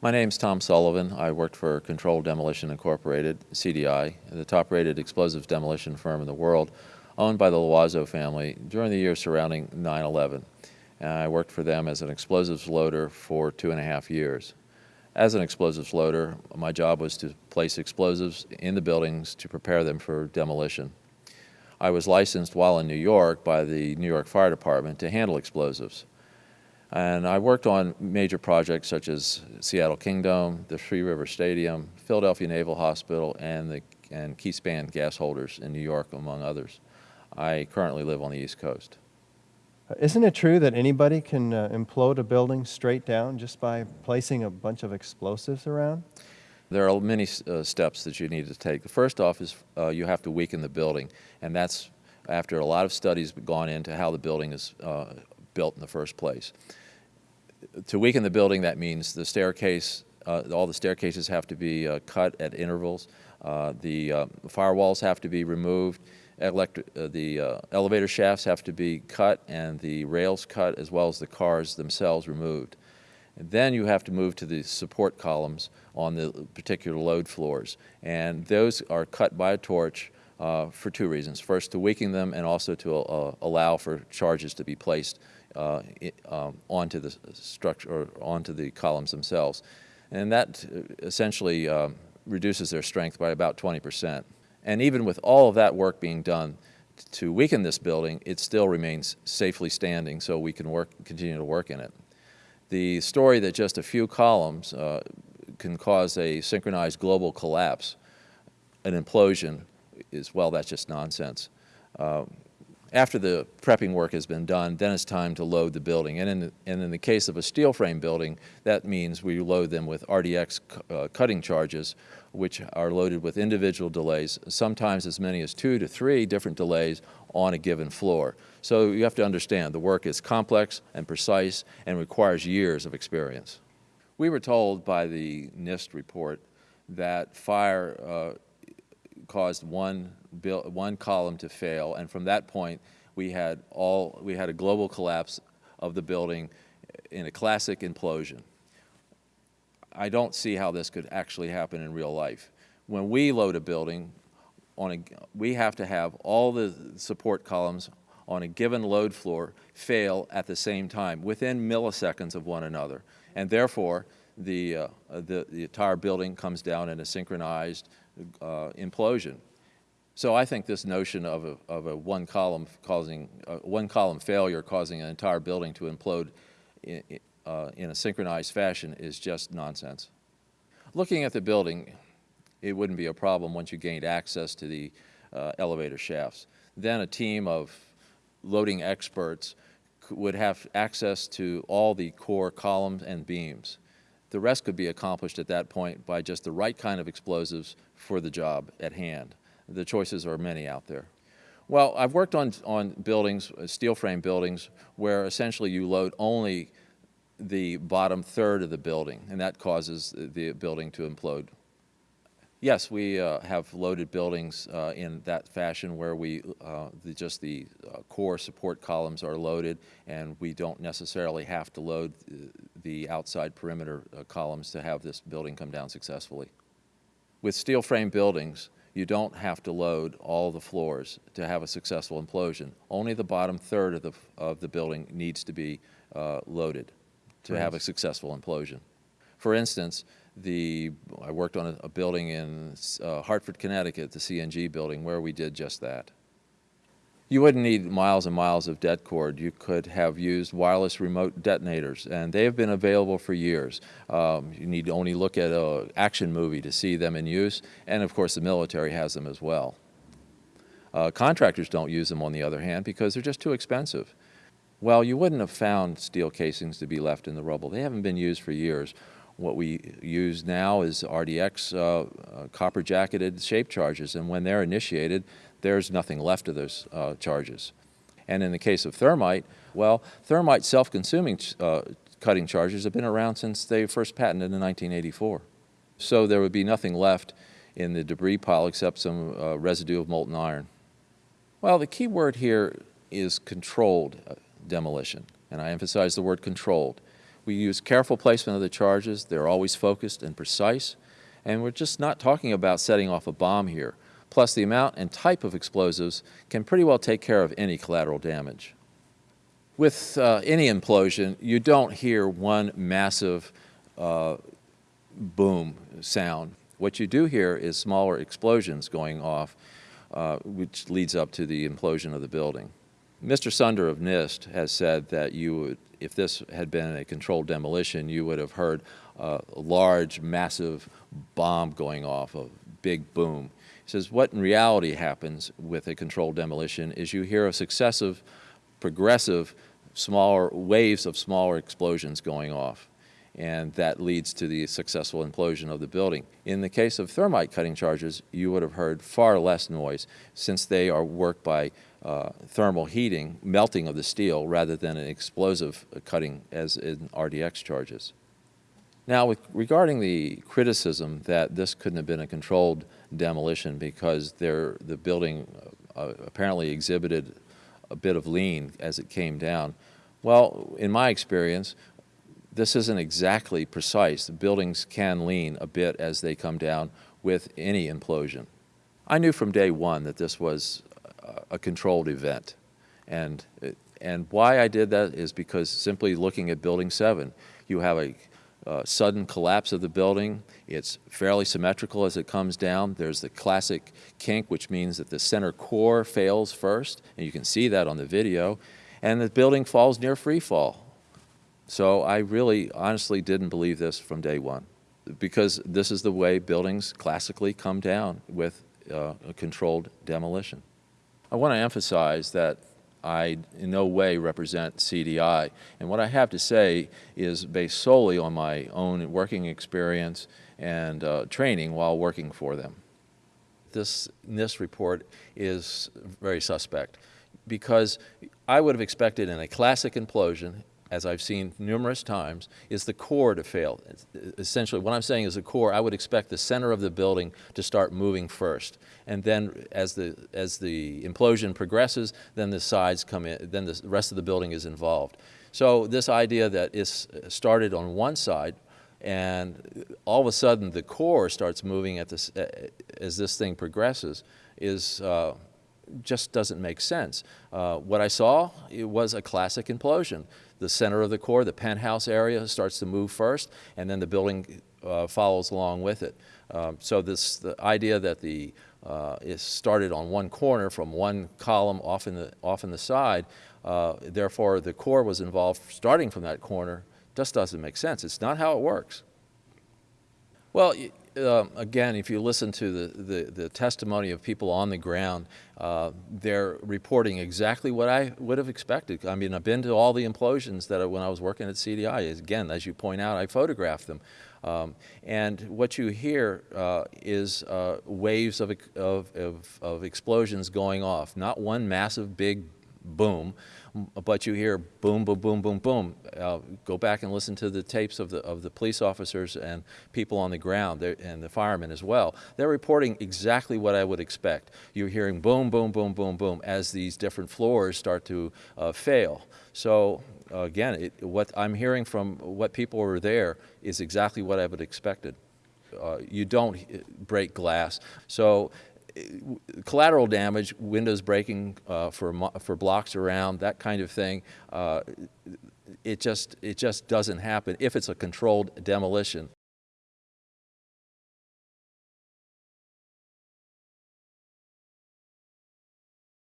My name is Tom Sullivan. I worked for Controlled Demolition Incorporated, CDI, the top-rated explosives demolition firm in the world, owned by the Loizeaux family during the years surrounding 9-11. I worked for them as an explosives loader for two and a half years. As an explosives loader, my job was to place explosives in the buildings to prepare them for demolition. I was licensed while in New York by the New York Fire Department to handle explosives. And I worked on major projects such as Seattle Kingdome, the Three River Stadium, Philadelphia Naval Hospital, and the and Keyspan gas holders in New York, among others. I currently live on the East Coast. Isn't it true that anybody can uh, implode a building straight down just by placing a bunch of explosives around? There are many uh, steps that you need to take. The first off is uh, you have to weaken the building, and that's after a lot of studies have gone into how the building is uh, built in the first place. To weaken the building, that means the staircase, uh, all the staircases have to be uh, cut at intervals. Uh, the firewalls have to be removed. Electric, the elevator shafts have to be cut and the rails cut as well as the cars themselves removed. And then you have to move to the support columns on the particular load floors. And those are cut by a torch uh, for two reasons. First, to weaken them and also to uh, allow for charges to be placed uh, um, onto the structure or onto the columns themselves. And that uh, essentially um, reduces their strength by about 20 percent. And even with all of that work being done to weaken this building, it still remains safely standing so we can work, continue to work in it. The story that just a few columns uh, can cause a synchronized global collapse, an implosion, is, well, that's just nonsense. Uh, after the prepping work has been done, then it's time to load the building. And in the, and in the case of a steel frame building, that means we load them with RDX uh, cutting charges, which are loaded with individual delays, sometimes as many as two to three different delays on a given floor. So you have to understand the work is complex and precise and requires years of experience. We were told by the NIST report that fire uh, caused one, one column to fail, and from that point, we had, all, we had a global collapse of the building in a classic implosion. I don't see how this could actually happen in real life. When we load a building, on a, we have to have all the support columns on a given load floor fail at the same time, within milliseconds of one another. And therefore, the, uh, the, the, entire building comes down in a synchronized uh, implosion. So I think this notion of a, of a one column causing, uh, one column failure causing an entire building to implode in, uh, in a synchronized fashion is just nonsense. Looking at the building, it wouldn't be a problem once you gained access to the uh, elevator shafts. Then a team of loading experts would have access to all the core columns and beams. The rest could be accomplished at that point by just the right kind of explosives for the job at hand. The choices are many out there. Well, I've worked on, on buildings, uh, steel frame buildings, where essentially you load only the bottom third of the building, and that causes the building to implode. Yes, we uh, have loaded buildings uh, in that fashion where we uh, the, just the uh, core support columns are loaded and we don't necessarily have to load the outside perimeter uh, columns to have this building come down successfully. With steel frame buildings, you don't have to load all the floors to have a successful implosion. Only the bottom third of the, of the building needs to be uh, loaded to right. have a successful implosion. For instance, the, I worked on a, a building in uh, Hartford, Connecticut, the CNG building, where we did just that. You wouldn't need miles and miles of det cord. You could have used wireless remote detonators, and they have been available for years. Um, you need to only look at an action movie to see them in use, and of course the military has them as well. Uh, contractors don't use them, on the other hand, because they're just too expensive. Well, you wouldn't have found steel casings to be left in the rubble. They haven't been used for years. What we use now is RDX uh, uh, copper jacketed shape charges, and when they're initiated, there's nothing left of those uh, charges. And in the case of thermite, well, thermite self-consuming uh, cutting charges have been around since they first patented in 1984. So there would be nothing left in the debris pile except some uh, residue of molten iron. Well, the key word here is controlled uh, demolition, and I emphasize the word controlled. We use careful placement of the charges. They're always focused and precise. And we're just not talking about setting off a bomb here. Plus, the amount and type of explosives can pretty well take care of any collateral damage. With uh, any implosion, you don't hear one massive uh, boom sound. What you do hear is smaller explosions going off, uh, which leads up to the implosion of the building. Mr. Sunder of NIST has said that you would, if this had been a controlled demolition, you would have heard a large, massive bomb going off, a big boom. He says what in reality happens with a controlled demolition is you hear a successive, progressive, smaller waves of smaller explosions going off and that leads to the successful implosion of the building. In the case of thermite cutting charges, you would have heard far less noise since they are worked by uh, thermal heating, melting of the steel, rather than an explosive cutting as in RDX charges. Now, with, regarding the criticism that this couldn't have been a controlled demolition because there, the building uh, apparently exhibited a bit of lean as it came down, well, in my experience, this isn't exactly precise. The buildings can lean a bit as they come down with any implosion. I knew from day one that this was a controlled event. And, and why I did that is because simply looking at Building 7, you have a uh, sudden collapse of the building. It's fairly symmetrical as it comes down. There's the classic kink, which means that the center core fails first, and you can see that on the video, and the building falls near free fall. So I really honestly didn't believe this from day one because this is the way buildings classically come down with uh, a controlled demolition. I want to emphasize that I in no way represent CDI. And what I have to say is based solely on my own working experience and uh, training while working for them. This NIST report is very suspect because I would have expected in a classic implosion as I've seen numerous times, is the core to fail. Essentially, what I'm saying is the core, I would expect the center of the building to start moving first. And then as the, as the implosion progresses, then the sides come in, then the rest of the building is involved. So this idea that is started on one side and all of a sudden the core starts moving at this, as this thing progresses is uh, just doesn't make sense. Uh, what I saw it was a classic implosion. The center of the core, the penthouse area starts to move first, and then the building uh, follows along with it. Um, so this the idea that the uh, is started on one corner from one column off in the off in the side, uh, therefore the core was involved starting from that corner just doesn't make sense. It's not how it works. Well, um, again, if you listen to the, the, the, testimony of people on the ground, uh, they're reporting exactly what I would have expected. I mean, I've been to all the implosions that I, when I was working at CDI. Again, as you point out, I photographed them. Um, and what you hear uh, is uh, waves of, of, of, of explosions going off, not one massive big boom, but you hear boom, boom, boom, boom, boom. Uh, go back and listen to the tapes of the, of the police officers and people on the ground and the firemen as well. They're reporting exactly what I would expect. You're hearing boom, boom, boom, boom, boom as these different floors start to uh, fail. So uh, again, it, what I'm hearing from what people were there is exactly what I would expected. Uh, you don't uh, break glass. So collateral damage, windows breaking uh, for, for blocks around, that kind of thing, uh, it, just, it just doesn't happen if it's a controlled demolition.